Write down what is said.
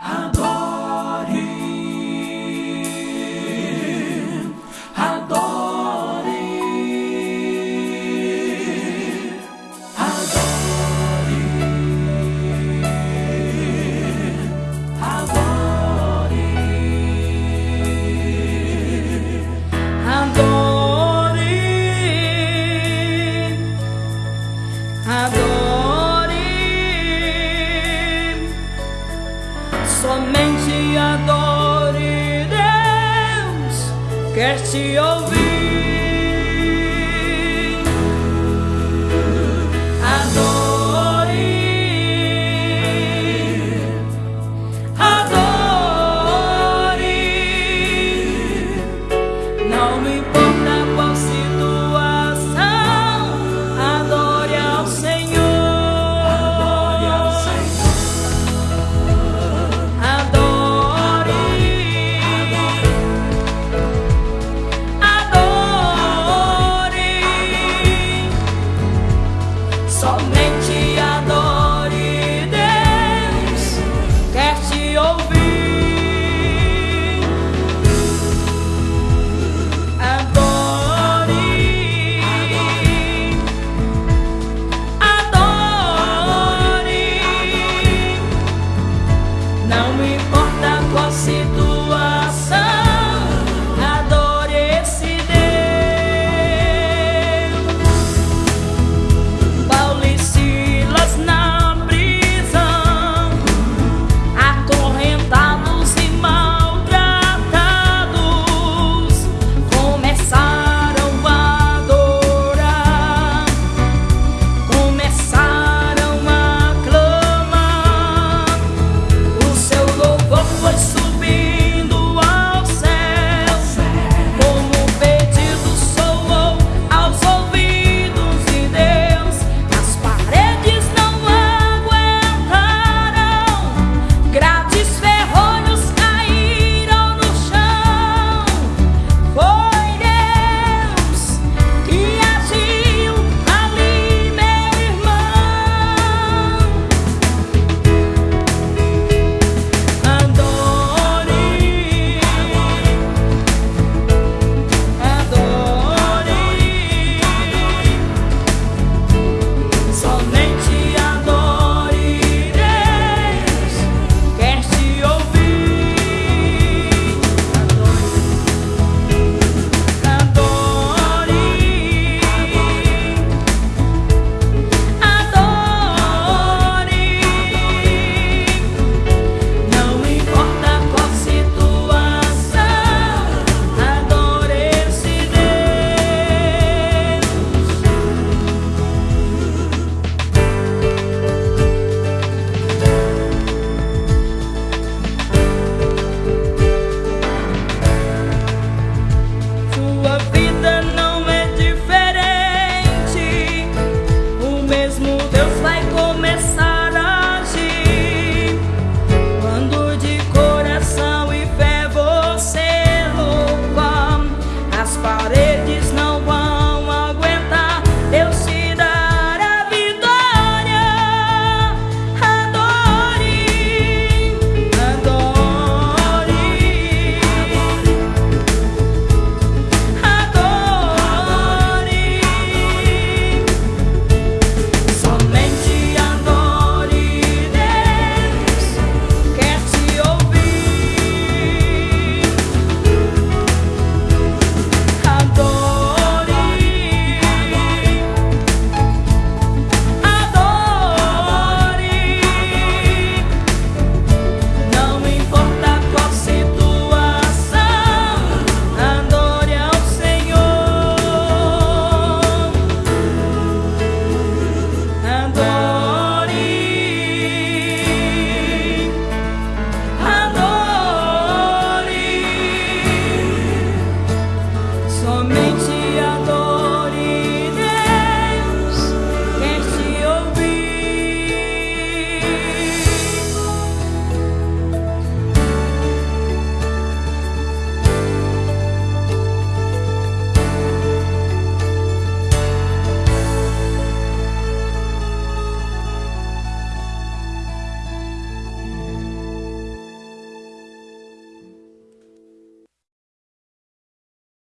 I'm Somente adore Deus, quer te ouvir.